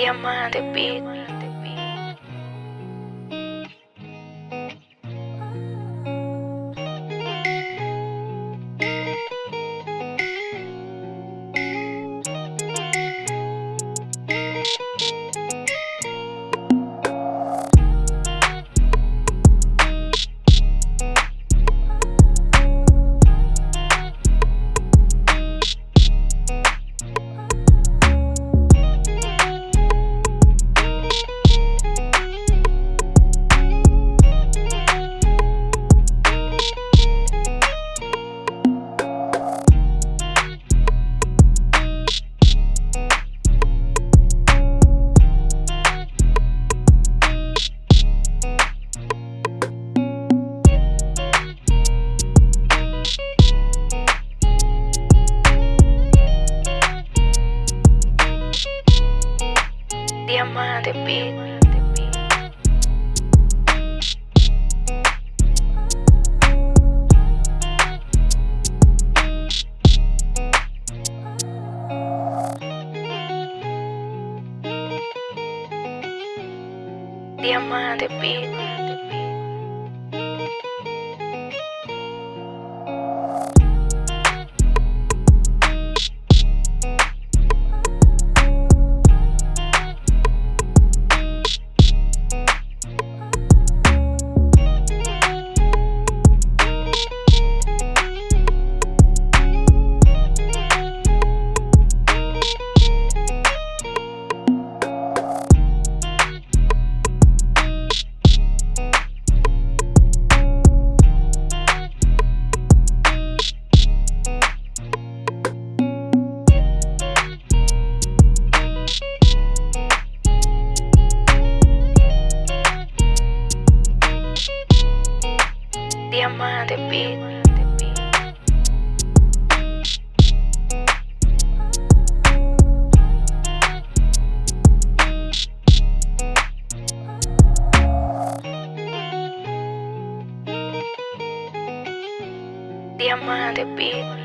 Diamante Beat. Diamante Beat. on the beat. Diamante beat.